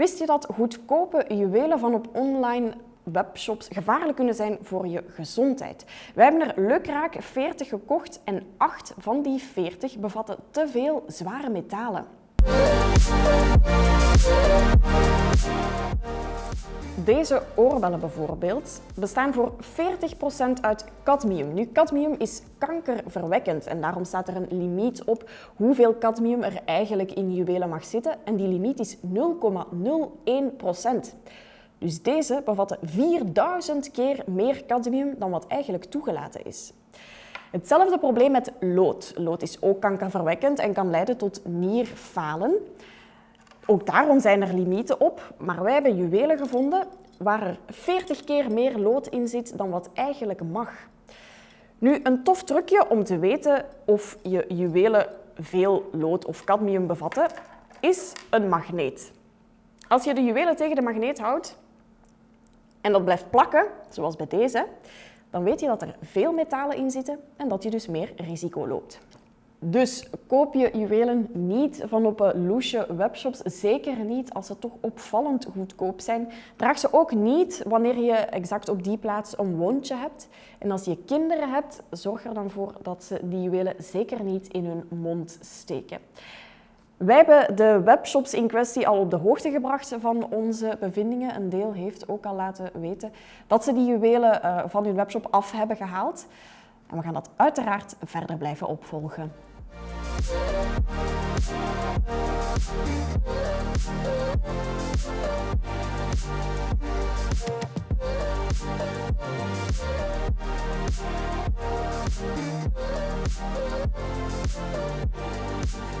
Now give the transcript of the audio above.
Wist je dat goedkope juwelen van op online webshops gevaarlijk kunnen zijn voor je gezondheid? Wij hebben er lukraak 40 gekocht en 8 van die 40 bevatten te veel zware metalen. Deze oorbellen bijvoorbeeld bestaan voor 40% uit cadmium. Nu, cadmium is kankerverwekkend en daarom staat er een limiet op hoeveel cadmium er eigenlijk in juwelen mag zitten en die limiet is 0,01%. Dus deze bevatten 4000 keer meer cadmium dan wat eigenlijk toegelaten is. Hetzelfde probleem met lood. Lood is ook kankerverwekkend en kan leiden tot nierfalen. Ook daarom zijn er limieten op, maar wij hebben juwelen gevonden waar er 40 keer meer lood in zit dan wat eigenlijk mag. Nu, een tof trucje om te weten of je juwelen veel lood of cadmium bevatten, is een magneet. Als je de juwelen tegen de magneet houdt en dat blijft plakken, zoals bij deze, dan weet je dat er veel metalen in zitten en dat je dus meer risico loopt. Dus koop je juwelen niet van op loesje webshops, zeker niet als ze toch opvallend goedkoop zijn. Draag ze ook niet wanneer je exact op die plaats een wondje hebt. En als je kinderen hebt, zorg er dan voor dat ze die juwelen zeker niet in hun mond steken. Wij hebben de webshops in kwestie al op de hoogte gebracht van onze bevindingen. Een deel heeft ook al laten weten dat ze die juwelen eh, van hun webshop af hebben gehaald. En we gaan dat uiteraard verder blijven opvolgen. We'll be right back.